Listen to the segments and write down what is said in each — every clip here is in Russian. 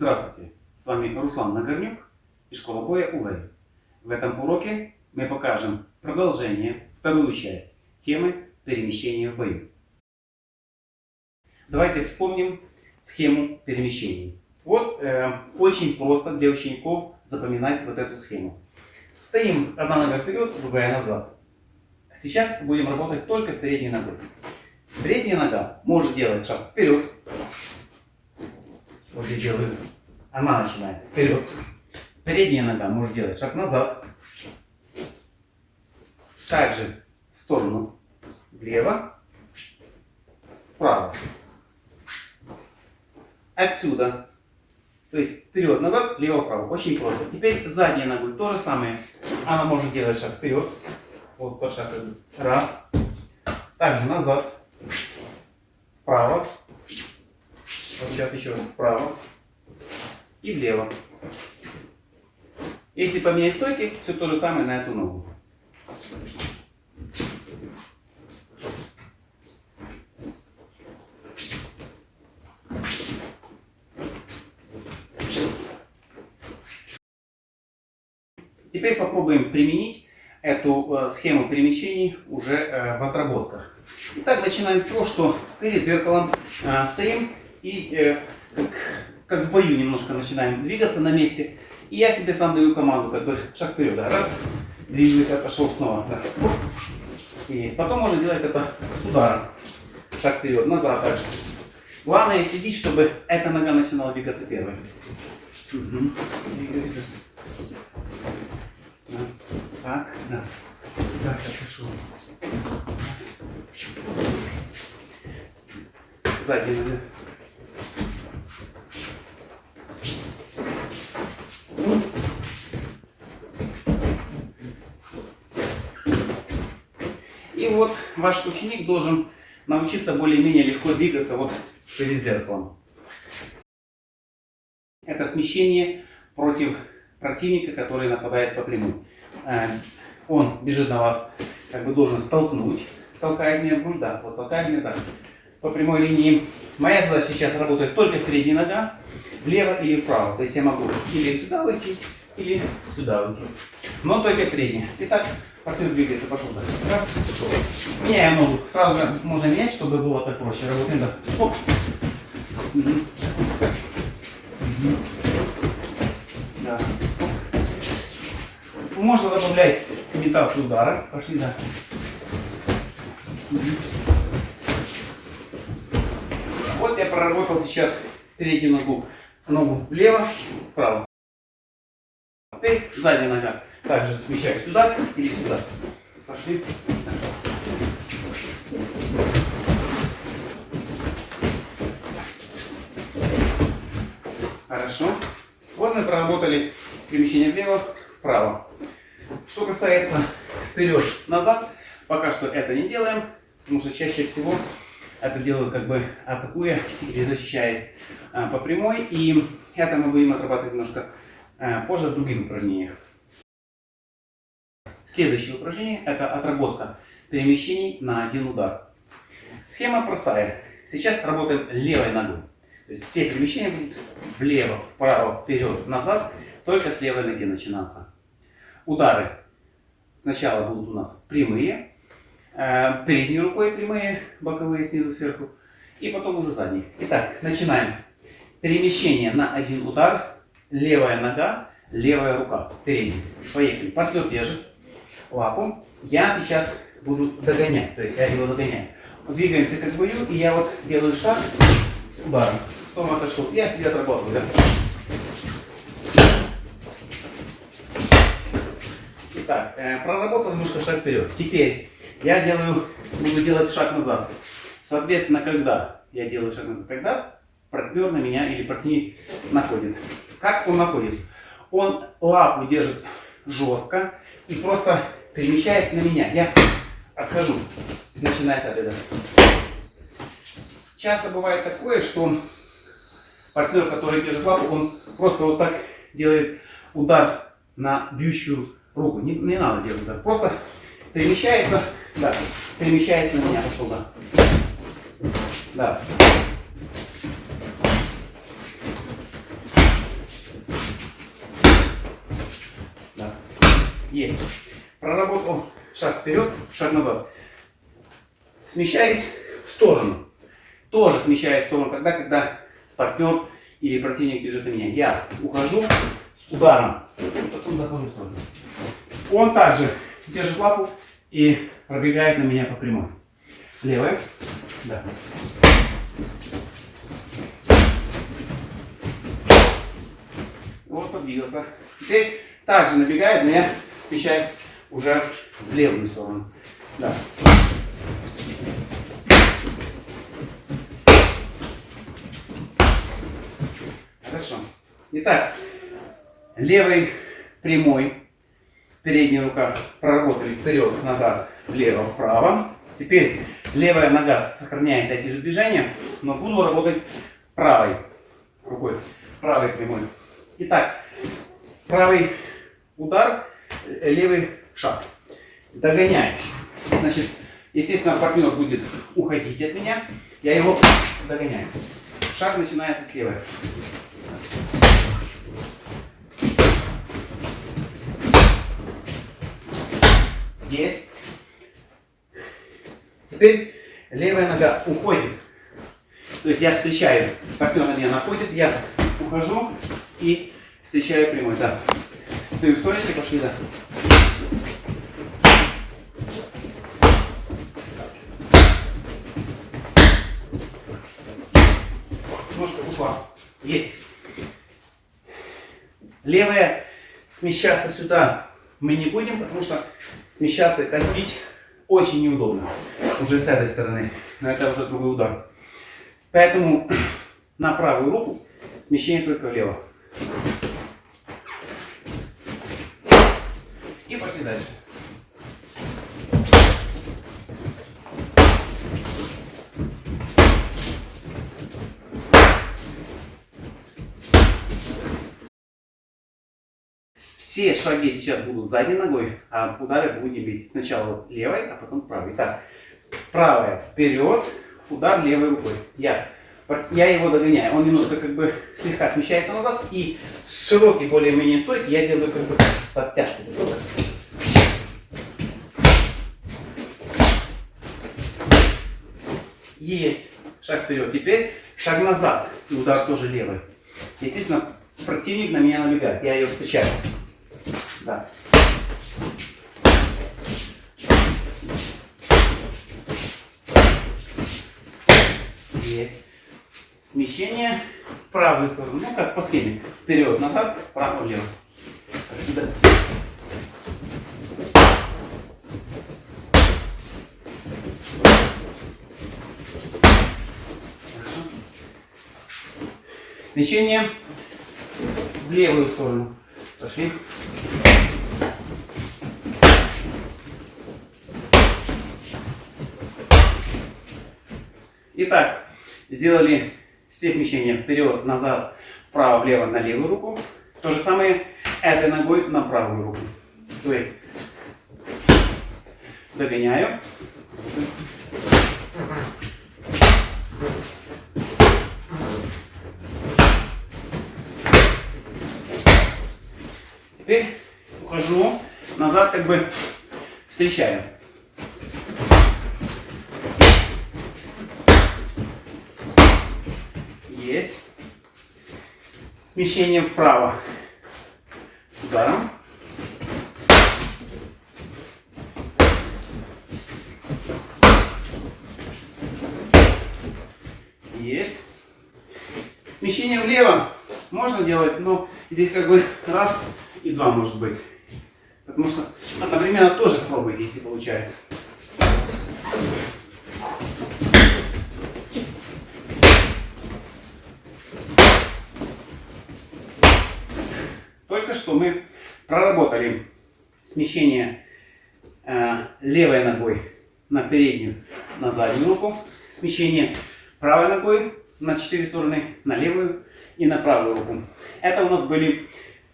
Здравствуйте, с вами Руслан Нагорнюк и школа боя УВЭЙ. В этом уроке мы покажем продолжение, вторую часть темы перемещения в бою. Давайте вспомним схему перемещений. Вот э, очень просто для учеников запоминать вот эту схему. Стоим одна нога вперед, другая назад. Сейчас будем работать только передней ногой. Передняя нога может делать шаг вперед, вот я делаю. Она начинает вперед. Передняя нога может делать шаг назад. Также в сторону влево, вправо. Отсюда. То есть вперед-назад, лево-право. Очень просто. Теперь задняя ногой то же самое. Она может делать шаг вперед. Вот тот шаг. Раз. Также назад. Вправо. Вот сейчас еще раз вправо и влево. Если поменять стойки, все то же самое на эту ногу. Теперь попробуем применить эту э, схему перемещений уже э, в отработках. Итак, начинаем с того, что перед зеркалом э, стоим и как, как в бою немножко начинаем двигаться на месте. И я себе сам даю команду, как бы шаг вперед. Да. Раз, двигаюсь, отошел снова. Да. Есть. Потом можно делать это с ударом. Шаг вперед, назад также. Главное следить, чтобы эта нога начинала двигаться первой. Угу. Так, да. Так, отошел. Сзади нога. И вот ваш ученик должен научиться более-менее легко двигаться вот перед зеркалом. Это смещение против противника, который нападает по прямой. Э, он бежит на вас, как бы должен столкнуть, толкает меня в грудь, да, вот толкает меня так, по прямой линии. Моя задача сейчас работает только передняя нога, влево или вправо. То есть я могу или сюда выйти, или сюда выйти. Но только передняя. Итак, партнер двигается, пошел так. Раз, ушел. Меняем ногу. Сразу же можно менять, чтобы было так проще. Работаем так. Оп. Угу. Угу. Да. Можно добавлять имитацию удара. Пошли, да. Угу. Вот я проработал сейчас переднюю ногу ногу влево, вправо. Теперь задняя нога. Также смещаю сюда или сюда. Пошли. Хорошо. Вот мы проработали перемещение влево, вправо. Что касается вперед-назад, пока что это не делаем, потому что чаще всего это делаю как бы атакуя или защищаясь а, по прямой. И это мы будем отрабатывать немножко позже в других упражнениях. Следующее упражнение это отработка перемещений на один удар. Схема простая. Сейчас работаем левой ногой. То есть все перемещения будут влево, вправо, вперед, назад, только с левой ноги начинаться. Удары сначала будут у нас прямые, Э, передней рукой прямые, боковые снизу сверху, и потом уже задние. Итак, начинаем. Перемещение на один удар, левая нога, левая рука, передняя. Поехали. Партнер держит лапу. Я сейчас буду догонять, то есть я его догоняю. Двигаемся как бою, и я вот делаю шаг с ударом. Снова отошел. Я себе отрабатываю. Да? Итак, э, проработал немножко шаг вперед. Теперь я делаю, буду делать шаг назад. Соответственно, когда я делаю шаг назад, когда партнер на меня или партнер находит. Как он находит? Он лапу держит жестко и просто перемещается на меня. Я отхожу, начиная с этого. Часто бывает такое, что партнер, который держит лапу, он просто вот так делает удар на бьющую руку. Не, не надо делать удар. Просто перемещается да. Перемещается на меня, пошел, да. Да. Есть. Проработал шаг вперед, шаг назад. Смещаюсь в сторону. Тоже смещаюсь в сторону, когда, когда партнер или противник бежит на меня. Я ухожу с ударом, потом захожу в сторону. Он также держит лапу и пробегает на меня по прямой. Левая. Да. Вот подвигался. Теперь также набегает, но я смещаюсь уже в левую сторону. Да. Хорошо. Итак, левой прямой, передняя рука проработали вперед, назад, влево, вправо. Теперь левая нога сохраняет эти же движения, но буду работать правой рукой, правой прямой. Итак, правый удар, левый шаг. Догоняешь. Значит, естественно, партнер будет уходить от меня, я его догоняю. Шаг начинается с левой. Есть. Теперь левая нога уходит. То есть я встречаю, партнер меня находит, я ухожу и встречаю прямой. Да. Стою стоечкой, пошли, да. Ножка ушла. Есть. Левая смещаться сюда мы не будем, потому что смещаться и так очень неудобно. Уже с этой стороны. Но это уже другой удар. Поэтому на правую руку смещение только влево. И пошли дальше. Все шаги сейчас будут задней ногой, а удары будем бить сначала левой, а потом правой. Итак, правая вперед, удар левой рукой. Я, я его догоняю. Он немножко как бы слегка смещается назад. И с широкой более-менее стойки я делаю как бы подтяжку. Есть. Шаг вперед. Теперь шаг назад. И удар тоже левый. Естественно, противник на меня набегает. Я ее встречаю. Да. Есть. Смещение в правую сторону. Ну, как по схеме. Вперед, назад, вправо, влево. Смещение в левую сторону. Пошли. Итак, сделали все смещения вперед, назад, вправо, влево, на левую руку. То же самое этой ногой на правую руку. То есть догоняю. Теперь ухожу назад, как бы встречаю. Есть. Смещение вправо с ударом. Есть. Смещение влево можно делать, но здесь как бы раз и два может быть. Потому что одновременно тоже пробуйте, если получается. Только что мы проработали смещение э, левой ногой на переднюю, на заднюю руку. Смещение правой ногой на четыре стороны, на левую и на правую руку. Это у нас были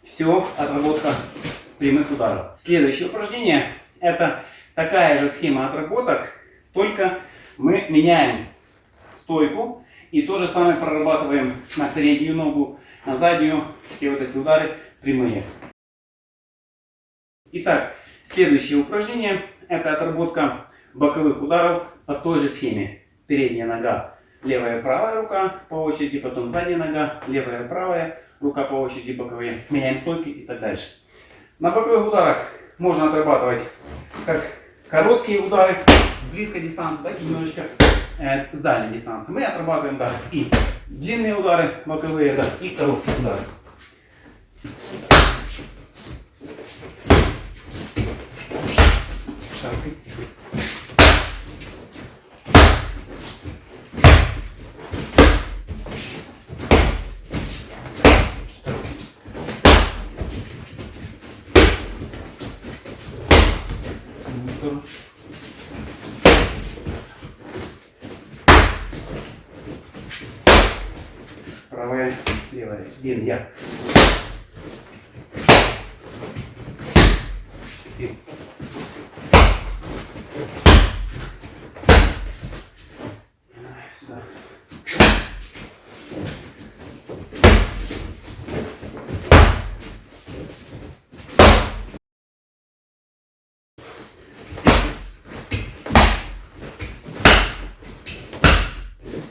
все отработка прямых ударов. Следующее упражнение это такая же схема отработок, только мы меняем стойку и то же самое прорабатываем на переднюю ногу, на заднюю, все вот эти удары прямые. Итак, следующее упражнение это отработка боковых ударов по той же схеме. Передняя нога, левая правая рука по очереди, потом задняя нога, левая правая рука по очереди, боковые. Меняем стойки и так дальше. На боковых ударах можно отрабатывать как короткие удары с близкой дистанции, так и немножечко э, с дальней дистанции. Мы отрабатываем да, и длинные удары боковые, да, и короткие удары. сторону. Правая, левая. Один я. Теперь. Сюда.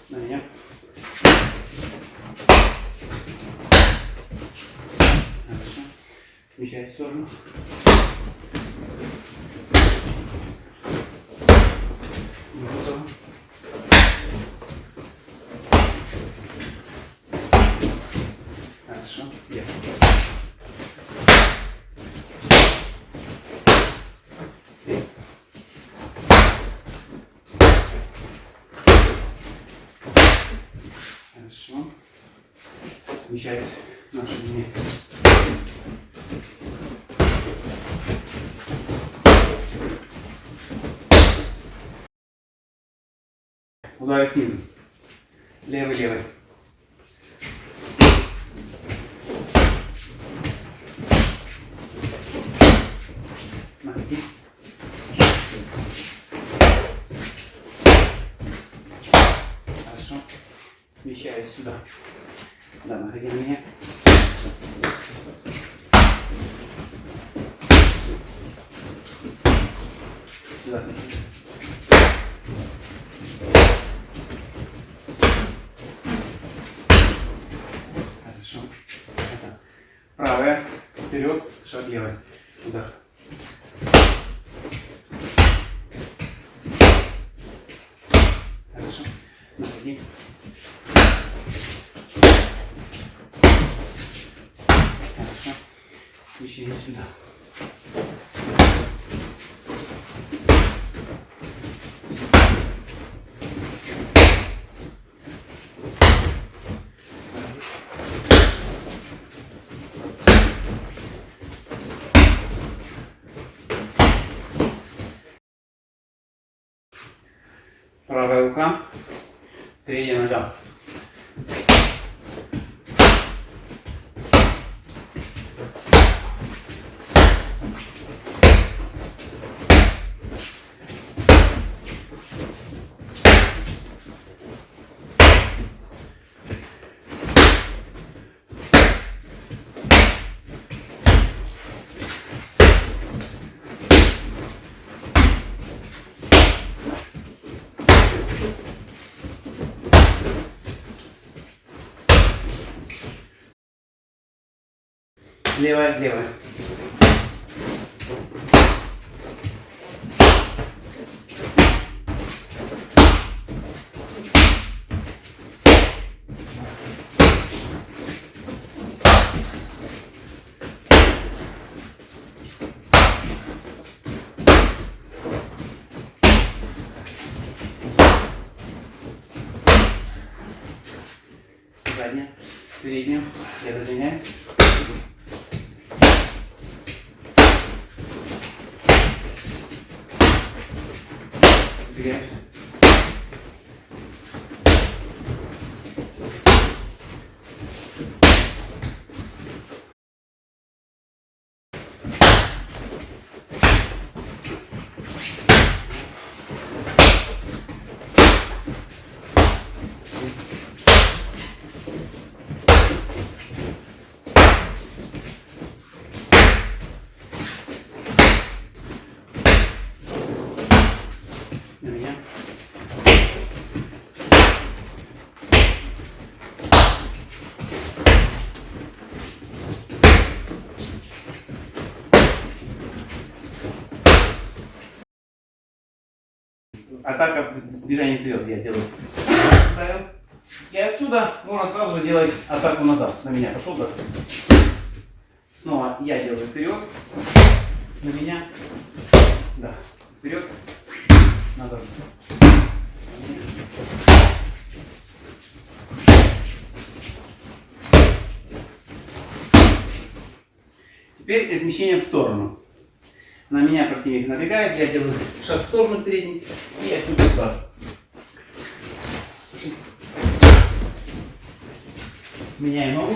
На меня. Хорошо. Смещай в сторону. Хорошо. Три. Хорошо. Смещаюсь на ширине. Удары снизу. Левый, левый. Ноги. Хорошо. Смещаюсь сюда. Да, находи на меня. Сюда. Хорошо. Это правая, вперед, шаг левый. Удар. Хорошо. Находи. Хорошо. Смещение сюда. Правая рука, передняя нога. Левая, левая. Задняя, передняя, я разменяю. Yes. Атака с движением вперед. Я делаю. И отсюда можно сразу же делать атаку назад. На меня пошел так. Снова я делаю вперед. На меня. Да. Вперед. Назад. Теперь смещение в сторону. На меня противник набегает, я делаю шаг в сторону передний и отсюда удар. Меняю ногу.